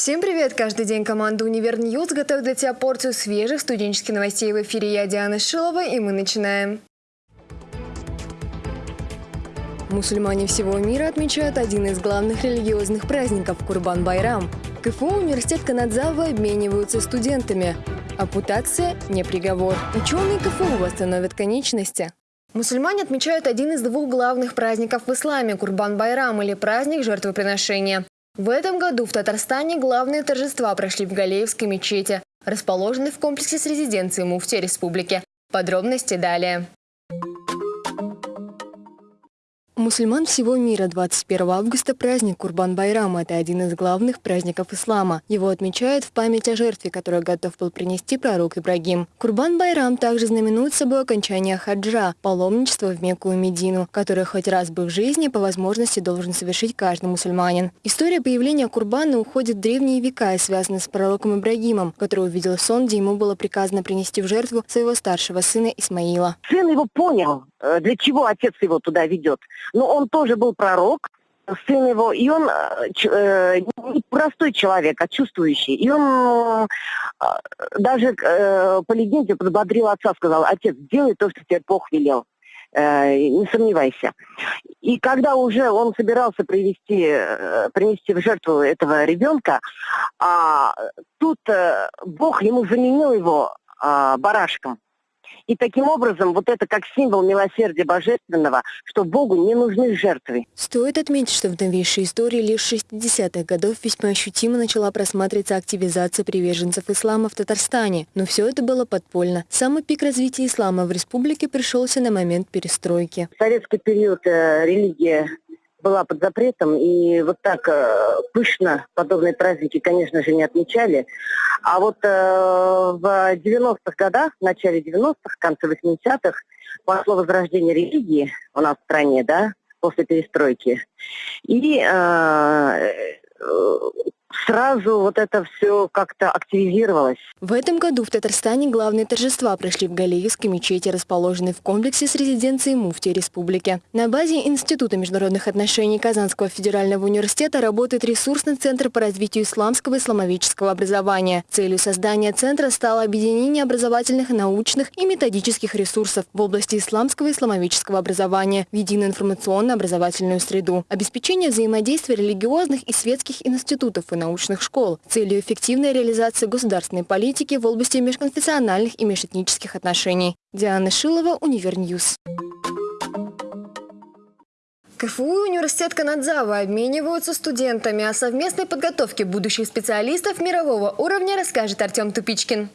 Всем привет! Каждый день команда «Универ News» готовит для тебя порцию свежих студенческих новостей в эфире. Я Диана Шилова, и мы начинаем. Мусульмане всего мира отмечают один из главных религиозных праздников – Курбан-Байрам. КФУ университет Канадзавы обмениваются студентами. Ампутация – не приговор. Ученые КФУ восстановят конечности. Мусульмане отмечают один из двух главных праздников в исламе – Курбан-Байрам или праздник жертвоприношения. В этом году в Татарстане главные торжества прошли в Галеевской мечети, расположенной в комплексе с резиденцией муфти республики. Подробности далее. Мусульман всего мира 21 августа праздник Курбан-Байрам. Это один из главных праздников ислама. Его отмечают в память о жертве, которую готов был принести пророк Ибрагим. Курбан-Байрам также знаменует собой окончание хаджа, паломничество в Мекку и Медину, которое хоть раз бы в жизни по возможности должен совершить каждый мусульманин. История появления Курбана уходит в древние века и связана с пророком Ибрагимом, который увидел сон, где ему было приказано принести в жертву своего старшего сына Исмаила. Сын его понял, э, для чего отец его туда ведет но он тоже был пророк, сын его, и он э, э, не простой человек, а чувствующий. И он э, даже э, по легенде подбодрил отца, сказал, отец, делай то, что тебе Бог велел. Э, не сомневайся. И когда уже он собирался привести, э, принести в жертву этого ребенка, а, тут э, Бог ему заменил его а, барашком. И таким образом, вот это как символ милосердия божественного, что Богу не нужны жертвы. Стоит отметить, что в новейшей истории лишь 60-х годов весьма ощутимо начала просматриваться активизация приверженцев ислама в Татарстане. Но все это было подпольно. Самый пик развития ислама в республике пришелся на момент перестройки. В советский период э, религия была под запретом, и вот так э, пышно подобные праздники, конечно же, не отмечали. А вот э, в 90-х годах, в начале 90-х, в конце 80-х, пошло возрождение религии у нас в стране, да, после перестройки. И э сразу вот это все как-то активизировалось. В этом году в Татарстане главные торжества прошли в Галиевской мечети, расположенной в комплексе с резиденцией муфти республики. На базе Института международных отношений Казанского федерального университета работает ресурсный центр по развитию исламского и исламовического образования. Целью создания центра стало объединение образовательных, научных и методических ресурсов в области исламского и исламовического образования в единую информационно-образовательную среду, обеспечение взаимодействия религиозных и светских институтов и научных школ с целью эффективной реализации государственной политики в области межконфессиональных и межэтнических отношений. Диана Шилова, Универ News. КФУ и университет Канадзава обмениваются студентами. О совместной подготовке будущих специалистов мирового уровня расскажет Артем Тупичкин.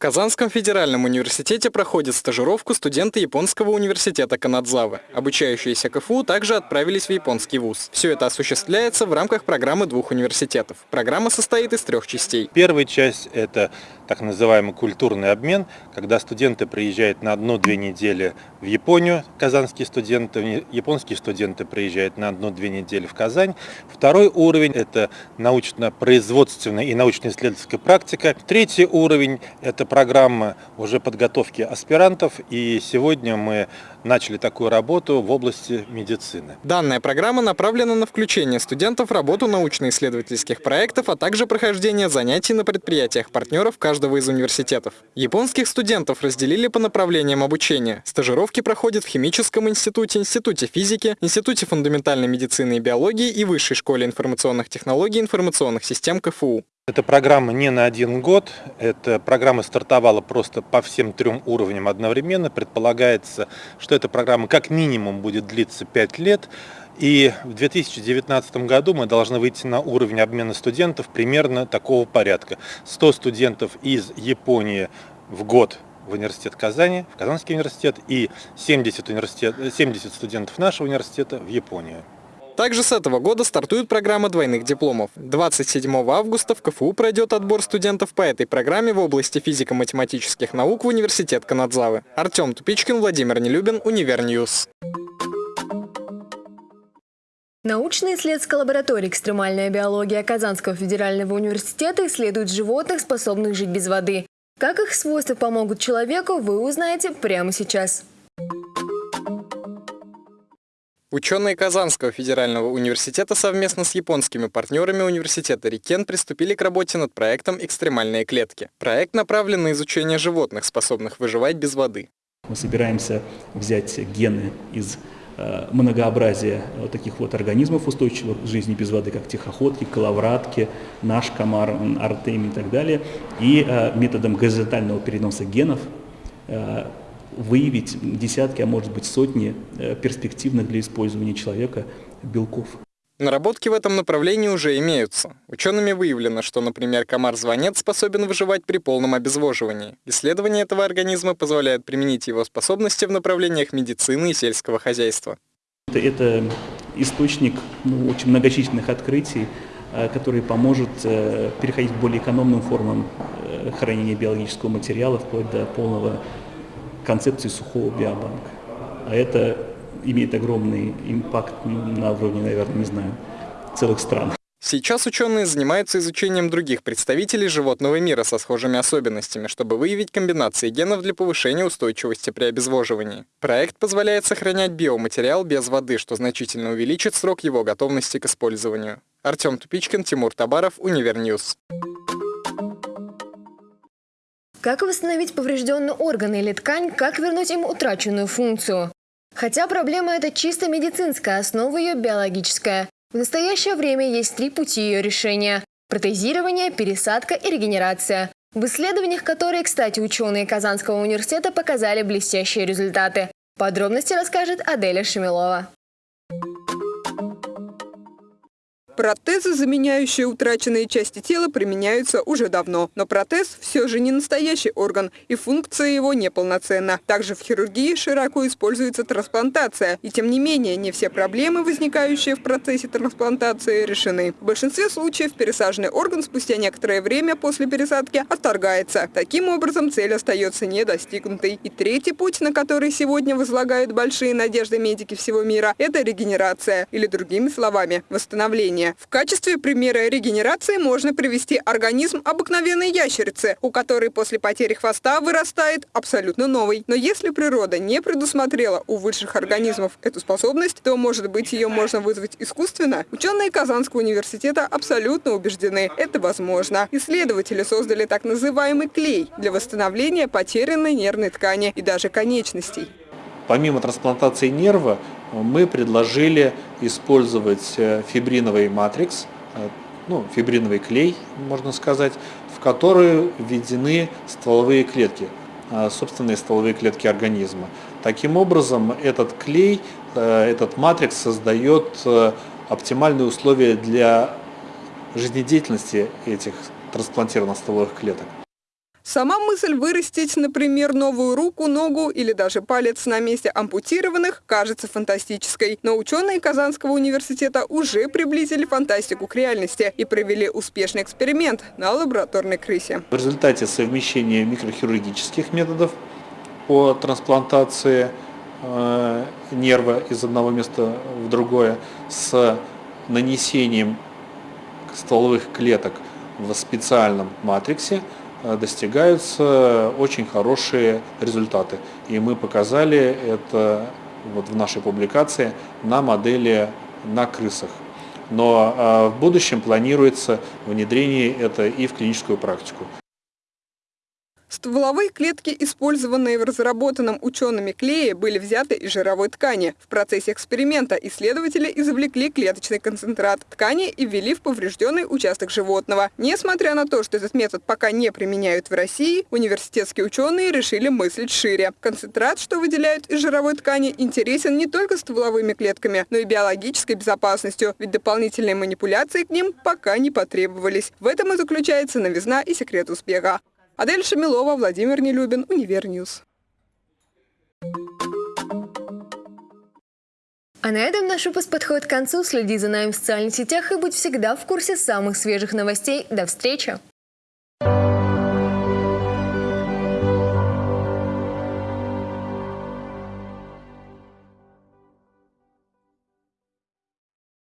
Казанском федеральном университете проходит стажировку студенты японского университета Канадзавы. Обучающиеся КФУ также отправились в японский вуз. Все это осуществляется в рамках программы двух университетов. Программа состоит из трех частей. Первая часть – это так называемый культурный обмен, когда студенты приезжают на одну-две недели в Японию, казанские студенты, японские студенты приезжают на одну-две недели в Казань. Второй уровень – это научно-производственная и научно-исследовательская практика. Третий уровень – это программа уже подготовки аспирантов, и сегодня мы начали такую работу в области медицины. Данная программа направлена на включение студентов в работу научно-исследовательских проектов, а также прохождение занятий на предприятиях партнеров каждого из университетов. Японских студентов разделили по направлениям обучения. Стажировки проходят в Химическом институте, Институте физики, Институте фундаментальной медицины и биологии и Высшей школе информационных технологий и информационных систем КФУ. Эта программа не на один год, эта программа стартовала просто по всем трем уровням одновременно. Предполагается, что эта программа как минимум будет длиться 5 лет. И в 2019 году мы должны выйти на уровень обмена студентов примерно такого порядка. 100 студентов из Японии в год в университет Казани, в Казанский университет, и 70, университет, 70 студентов нашего университета в Японию. Также с этого года стартует программа двойных дипломов. 27 августа в КФУ пройдет отбор студентов по этой программе в области физико-математических наук в университет Канадзавы. Артем Тупичкин, Владимир Нелюбин, Универ News. Научная исследовательская лаборатория «Экстремальная биология» Казанского федерального университета исследует животных, способных жить без воды. Как их свойства помогут человеку, вы узнаете прямо сейчас. Ученые Казанского федерального университета совместно с японскими партнерами университета Рикен приступили к работе над проектом «Экстремальные клетки». Проект направлен на изучение животных, способных выживать без воды. Мы собираемся взять гены из э, многообразия вот таких вот организмов, устойчивых к жизни без воды, как тихоходки, коловратки, наш комар, артемий и так далее, и э, методом горизонтального переноса генов э, выявить десятки, а может быть сотни э, перспективных для использования человека белков. Наработки в этом направлении уже имеются. Учеными выявлено, что, например, комар-звонец способен выживать при полном обезвоживании. Исследование этого организма позволяет применить его способности в направлениях медицины и сельского хозяйства. Это, источник ну, очень многочисленных открытий, э, который поможет э, переходить к более экономным формам хранения биологического материала, вплоть до полного концепции сухого биобанка. А это имеет огромный impact на уровне, наверное, не знаю, целых стран. Сейчас ученые занимаются изучением других представителей животного мира со схожими особенностями, чтобы выявить комбинации генов для повышения устойчивости при обезвоживании. Проект позволяет сохранять биоматериал без воды, что значительно увеличит срок его готовности к использованию. Артем Тупичкин, Тимур Табаров, Универ News. Как восстановить поврежденный орган или ткань, как вернуть им утраченную функцию? Хотя проблема эта чисто медицинская, основа ее биологическая. В настоящее время есть три пути ее решения – протезирование, пересадка и регенерация. В исследованиях, которые, кстати, ученые Казанского университета показали блестящие результаты. Подробности расскажет Аделя Шамилова. Протезы, заменяющие утраченные части тела, применяются уже давно. Но протез все же не настоящий орган, и функция его неполноценна. Также в хирургии широко используется трансплантация. И тем не менее, не все проблемы, возникающие в процессе трансплантации, решены. В большинстве случаев пересаженный орган спустя некоторое время после пересадки отторгается. Таким образом, цель остается недостигнутой. И третий путь, на который сегодня возлагают большие надежды медики всего мира, это регенерация, или другими словами, восстановление. В качестве примера регенерации можно привести организм обыкновенной ящерицы, у которой после потери хвоста вырастает абсолютно новый. Но если природа не предусмотрела у высших организмов эту способность, то, может быть, ее можно вызвать искусственно? Ученые Казанского университета абсолютно убеждены, это возможно. Исследователи создали так называемый клей для восстановления потерянной нервной ткани и даже конечностей. Помимо трансплантации нерва, мы предложили использовать э, фибриновый матрикс, э, ну, фибриновый клей, можно сказать, в который введены стволовые клетки, э, собственные стволовые клетки организма. Таким образом, этот клей, этот матрикс создает оптимальные условия для жизнедеятельности этих трансплантированных стволовых клеток. Сама мысль вырастить, например, новую руку, ногу или даже палец на месте ампутированных кажется фантастической. Но ученые Казанского университета уже приблизили фантастику к реальности и провели успешный эксперимент на лабораторной крысе. В результате совмещения микрохирургических методов по трансплантации э, нерва из одного места в другое с нанесением стволовых клеток в специальном матриксе – достигаются очень хорошие результаты. И мы показали это вот в нашей публикации на модели на крысах. Но э, в будущем планируется внедрение это и в клиническую практику. Стволовые клетки, использованные в разработанном учеными клее, были взяты из жировой ткани. В процессе эксперимента исследователи извлекли клеточный концентрат ткани и ввели в поврежденный участок животного. Несмотря на то, что этот метод пока не применяют в России, университетские ученые решили мыслить шире. Концентрат, что выделяют из жировой ткани, интересен не только стволовыми клетками, но и биологической безопасностью, ведь дополнительные манипуляции к ним пока не потребовались. В этом и заключается новизна и секрет успеха. Адель Шамилова, Владимир Нелюбин, Универ News. А на этом наш выпуск подходит к концу. Следи за нами в социальных сетях и будь всегда в курсе самых свежих новостей. До встречи!